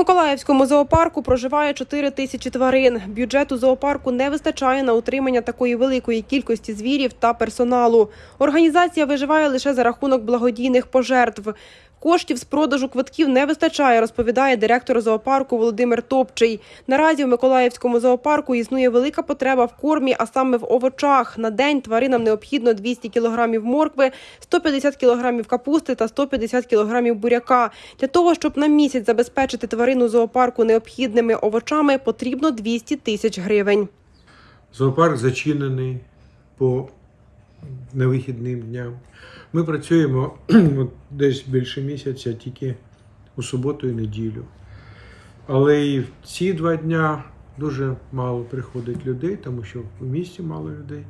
Миколаївському зоопарку проживає 4 тисячі тварин. Бюджету зоопарку не вистачає на утримання такої великої кількості звірів та персоналу. Організація виживає лише за рахунок благодійних пожертв. Коштів з продажу квитків не вистачає, розповідає директор зоопарку Володимир Топчий. Наразі в Миколаївському зоопарку існує велика потреба в кормі, а саме в овочах. На день тваринам необхідно 200 кілограмів моркви, 150 кілограмів капусти та 150 кілограмів буряка. Для того, щоб на місяць забезпечити тварину зоопарку необхідними овочами, потрібно 200 тисяч гривень. Зоопарк зачинений по невихідним дням. Ми працюємо десь більше місяця тільки у суботу і неділю. Але і в ці два дня дуже мало приходить людей, тому що в місті мало людей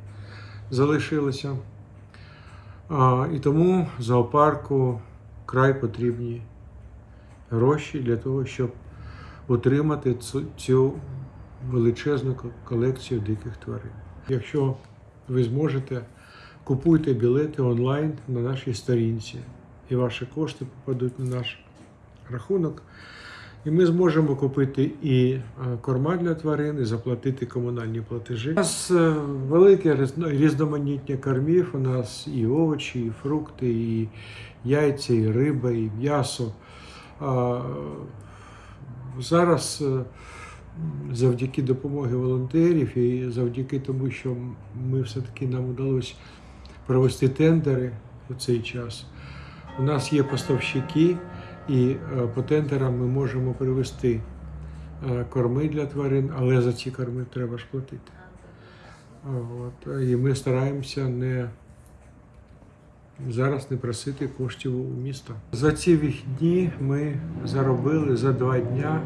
залишилося. А, і тому зоопарку край потрібні гроші для того, щоб отримати цю, цю величезну колекцію диких тварин. Якщо ви зможете, купуйте білети онлайн на нашій сторінці, і ваші кошти попадуть на наш рахунок. І ми зможемо купити і е, корма для тварин, і заплатити комунальні платежі. У нас е, велике різно- різноманіття кормів. У нас і овочі, і фрукти, і яйця, і риба, і м'ясо. Зараз е, завдяки допомоги волонтерів і завдяки тому, що ми все-таки нам вдалося провести тендери у цей час. У нас є поставщики, і е, по тендерам ми можемо привезти е, корми для тварин, але за ці корми треба ж платити. От. І ми стараємося не зараз не просити коштів у міста. За ці вихідні ми заробили за два дня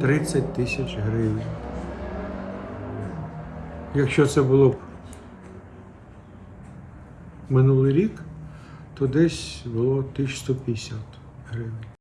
30 тисяч гривень. Якщо це було б минулий рік, то десь було 1150 гривень.